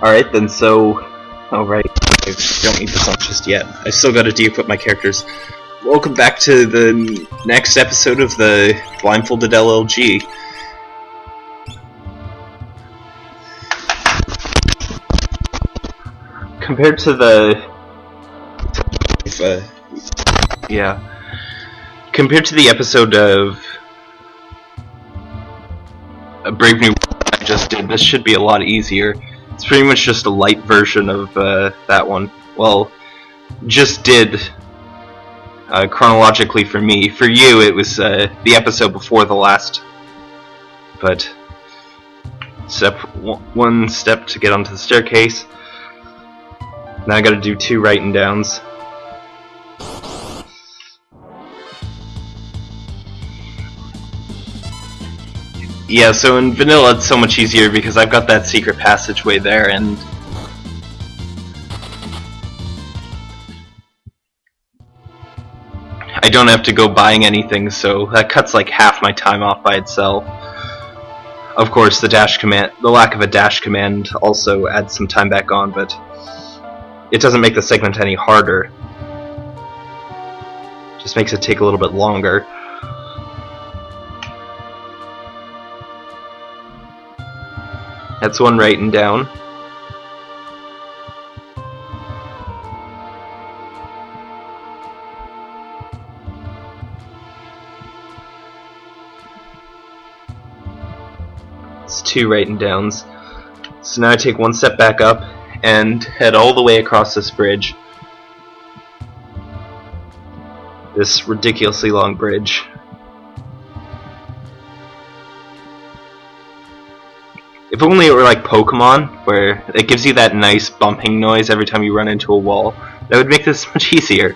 Alright then, so... Alright, I don't need the song just yet. I still gotta de-equip my characters. Welcome back to the next episode of the Blindfolded LLG. Compared to the... Uh, yeah. Compared to the episode of... A Brave New World I just did, this should be a lot easier. It's pretty much just a light version of uh, that one. Well, just did uh, chronologically for me. For you, it was uh, the episode before the last. But step one step to get onto the staircase. Now I got to do two writing downs. Yeah, so in vanilla it's so much easier because I've got that secret passageway there and I don't have to go buying anything, so that cuts like half my time off by itself. Of course, the dash command, the lack of a dash command also adds some time back on, but it doesn't make the segment any harder. Just makes it take a little bit longer. That's one writing down. It's two writing downs. So now I take one step back up and head all the way across this bridge. This ridiculously long bridge. If only it were like Pokemon, where it gives you that nice bumping noise every time you run into a wall. That would make this much easier.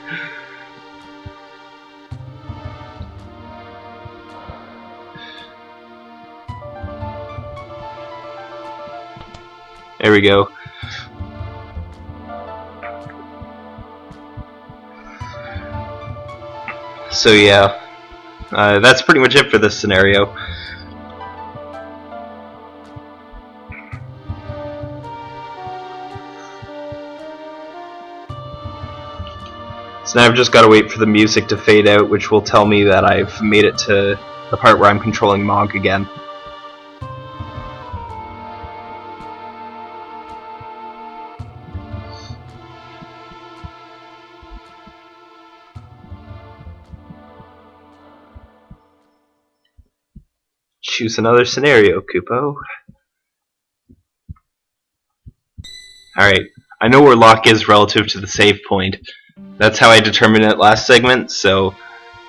There we go. So yeah, uh, that's pretty much it for this scenario. So now I've just got to wait for the music to fade out, which will tell me that I've made it to the part where I'm controlling Mog again. Choose another scenario, Kupo. Alright, I know where Locke is relative to the save point. That's how I determined it last segment, so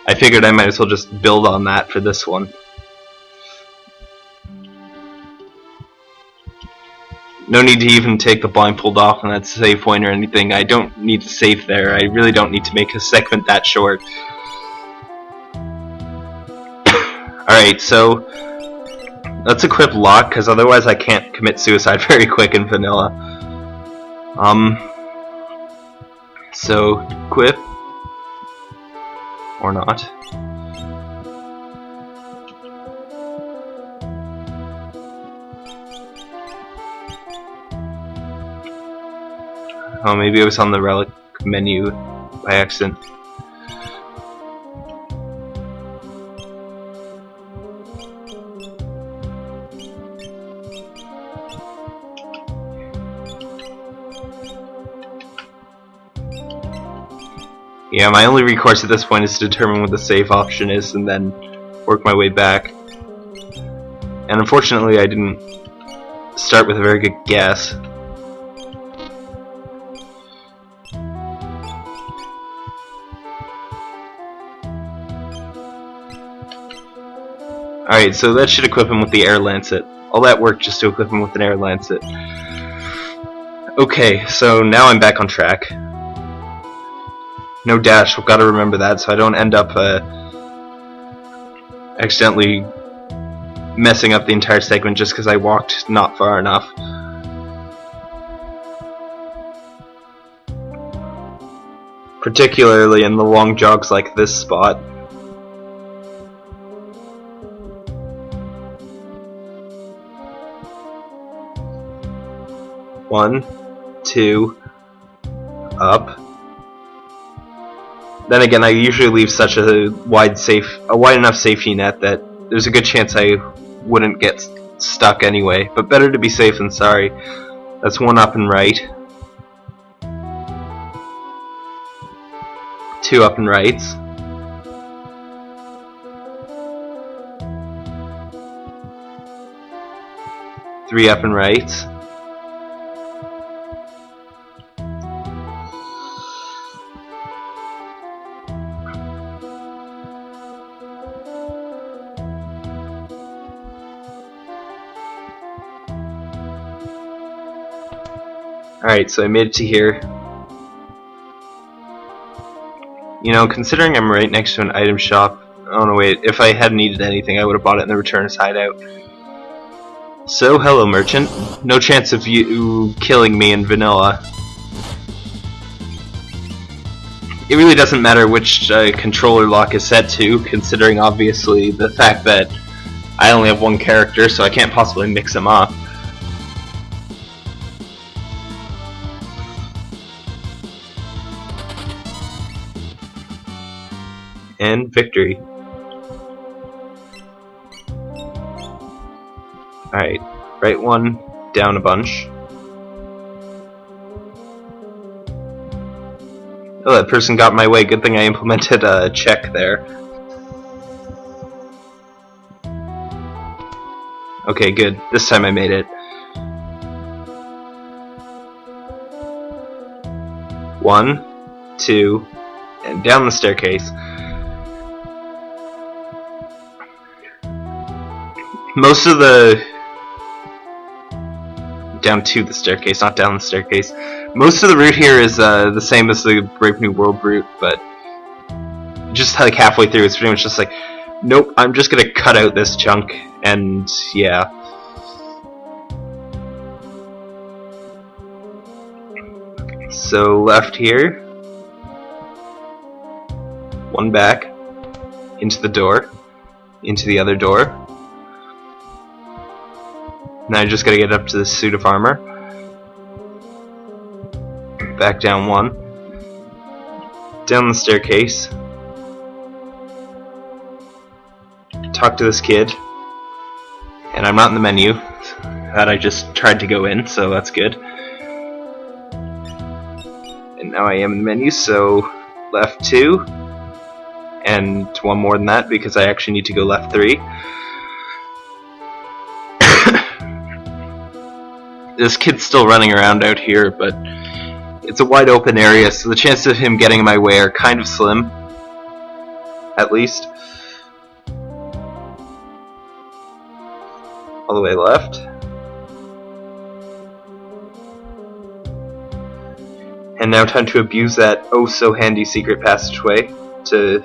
I figured I might as well just build on that for this one. No need to even take the blindfold off on that save point or anything. I don't need to save there. I really don't need to make a segment that short. Alright, so let's equip Locke, because otherwise I can't commit suicide very quick in vanilla. Um, so, equip. Or not. Oh, maybe it was on the relic menu by accident. Yeah, my only recourse at this point is to determine what the save option is and then work my way back. And unfortunately I didn't start with a very good guess. Alright, so that should equip him with the Air Lancet. All that work just to equip him with an Air Lancet. Okay, so now I'm back on track. No dash, we've got to remember that so I don't end up uh, accidentally messing up the entire segment just because I walked not far enough. Particularly in the long jogs like this spot. One, two, up. Then again, I usually leave such a wide safe, a wide enough safety net that there's a good chance I wouldn't get stuck anyway. But better to be safe than sorry. That's one up and right. Two up and rights. Three up and rights. Alright, so I made it to here. You know, considering I'm right next to an item shop, oh no wait, if I had needed anything I would have bought it in the returners hideout. So, hello merchant. No chance of you killing me in vanilla. It really doesn't matter which uh, controller Locke is set to, considering obviously the fact that I only have one character, so I can't possibly mix them up. And victory. Alright, right one, down a bunch. Oh, that person got my way. Good thing I implemented a check there. Okay, good. This time I made it. One, two, and down the staircase. Most of the down to the staircase, not down the staircase. Most of the route here is uh, the same as the Brave New World route, but just like halfway through, it's pretty much just like, nope, I'm just gonna cut out this chunk, and yeah. So left here, one back, into the door, into the other door, now I just gotta get up to the suit of armor. Back down one. Down the staircase. Talk to this kid. And I'm not in the menu. That I just tried to go in, so that's good. And now I am in the menu, so left two. And one more than that because I actually need to go left three. This kid's still running around out here, but it's a wide open area, so the chances of him getting in my way are kind of slim. At least. All the way left. And now time to abuse that oh so handy secret passageway to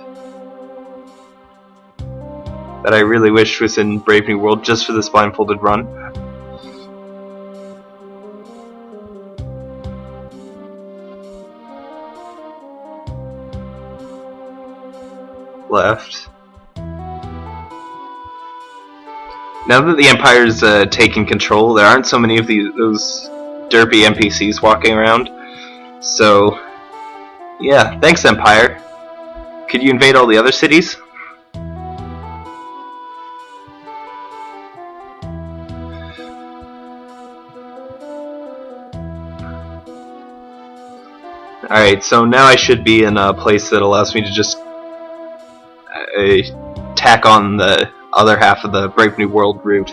that I really wish was in Brave New World just for this blindfolded run. Left. Now that the Empire's uh, taken control, there aren't so many of these those derpy NPCs walking around. So, yeah, thanks Empire. Could you invade all the other cities? Alright, so now I should be in a place that allows me to just a tack on the other half of the Brave New World route.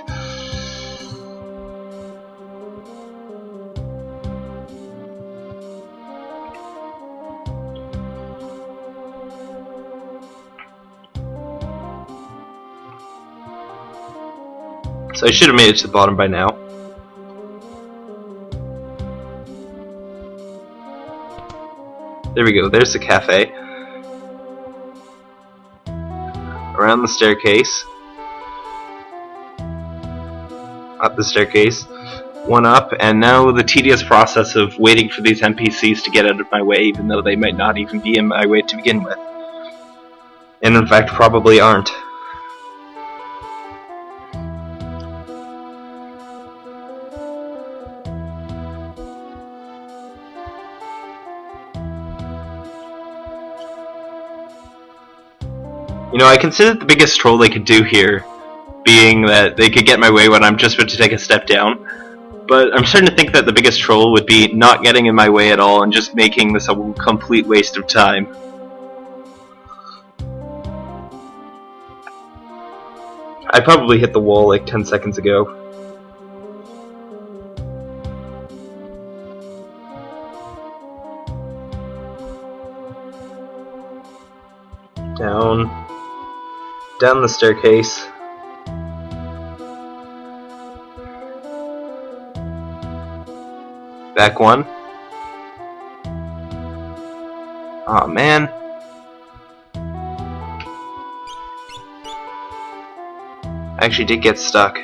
So I should have made it to the bottom by now. There we go, there's the cafe. Around the staircase, up the staircase, one up, and now the tedious process of waiting for these NPCs to get out of my way, even though they might not even be in my way to begin with. And in fact, probably aren't. You know, I considered the biggest troll they could do here being that they could get my way when I'm just about to take a step down. But I'm starting to think that the biggest troll would be not getting in my way at all and just making this a complete waste of time. I probably hit the wall like 10 seconds ago. Down. Down the staircase. Back one. oh, man. I actually did get stuck.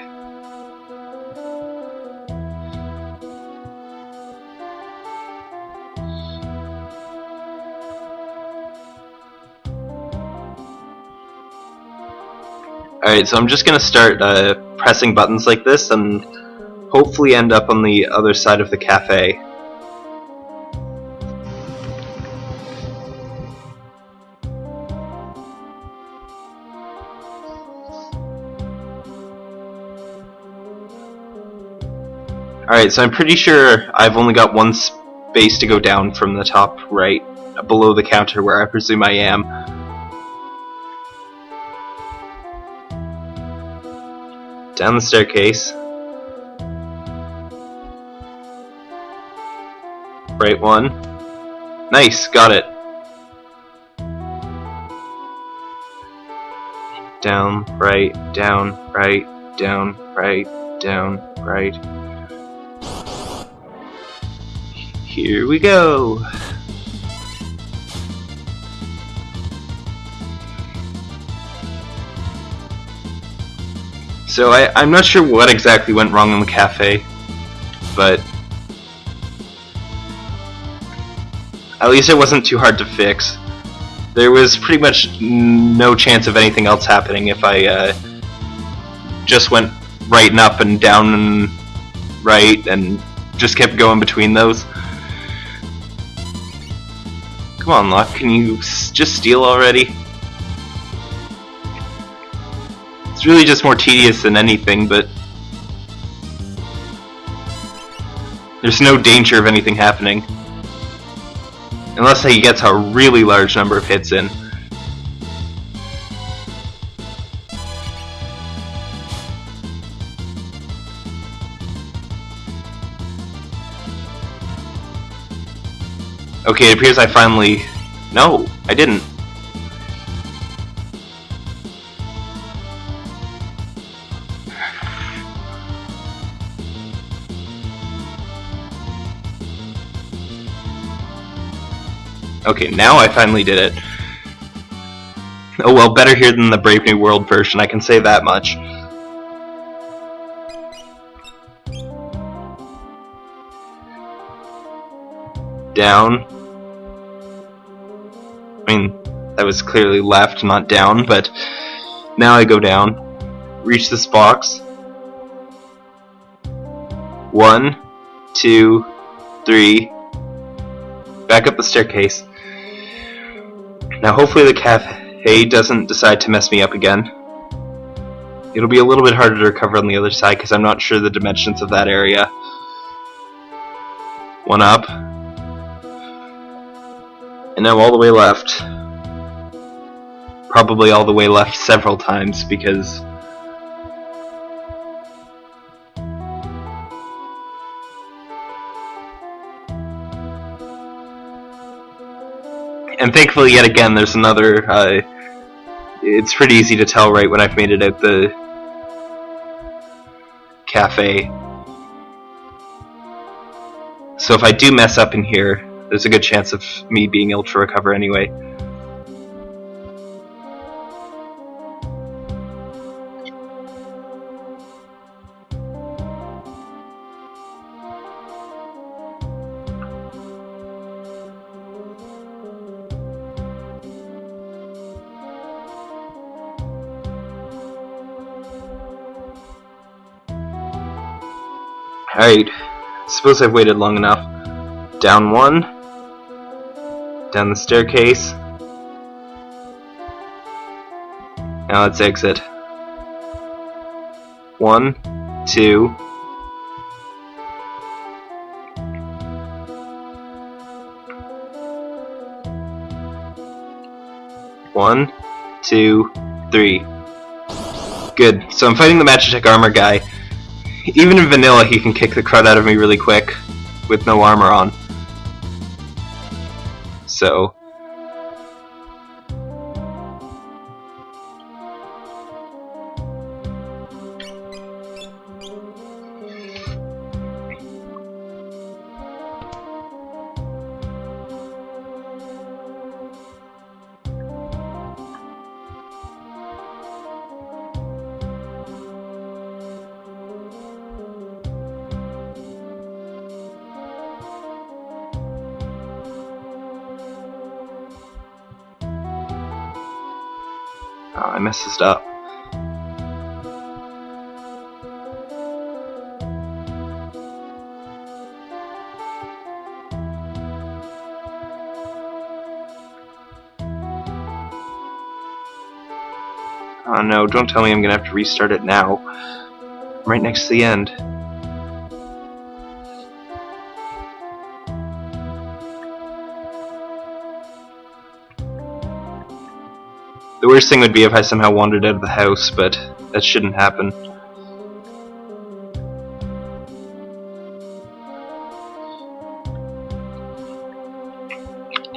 Alright, so I'm just gonna start uh, pressing buttons like this and hopefully end up on the other side of the cafe. Alright, so I'm pretty sure I've only got one space to go down from the top right, below the counter where I presume I am. Down the staircase. Right one. Nice, got it. Down, right, down, right, down, right, down, right. Here we go. So I, I'm not sure what exactly went wrong in the cafe, but At least it wasn't too hard to fix. There was pretty much no chance of anything else happening if I uh, just went right and up and down and right and just kept going between those. Come on, Locke, can you just steal already? It's really just more tedious than anything, but there's no danger of anything happening. Unless he gets a really large number of hits in. Okay, it appears I finally... No, I didn't. Okay, now I finally did it. Oh well, better here than the Brave New World version, I can say that much. Down. I mean, that was clearly left, not down, but now I go down. Reach this box. One, two, three. Back up the staircase. Now hopefully the cafe doesn't decide to mess me up again. It'll be a little bit harder to recover on the other side because I'm not sure the dimensions of that area. One up. And now all the way left. Probably all the way left several times because and thankfully, yet again, there's another. Uh, it's pretty easy to tell right when I've made it at the cafe. So if I do mess up in here, there's a good chance of me being able to recover anyway. Alright, suppose I've waited long enough. Down one. Down the staircase. Now let's exit. One, two. One, two, three. Good. So I'm fighting the Magitech armor guy. Even in vanilla, he can kick the crud out of me really quick with no armor on. So, I messed this up. Oh no, don't tell me I'm gonna have to restart it now. I'm right next to the end. Worst thing would be if I somehow wandered out of the house, but that shouldn't happen.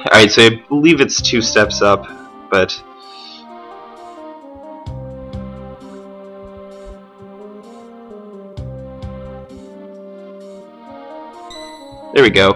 Alright, so I believe it's two steps up, but... There we go.